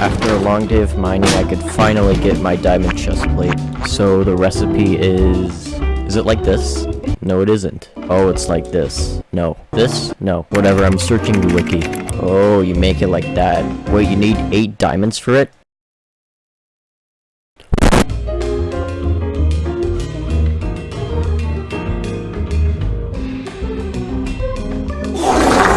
After a long day of mining, I could finally get my diamond chest plate. So the recipe is... Is it like this? No, it isn't. Oh, it's like this. No. This? No. Whatever, I'm searching the wiki. Oh, you make it like that. Wait, you need eight diamonds for it?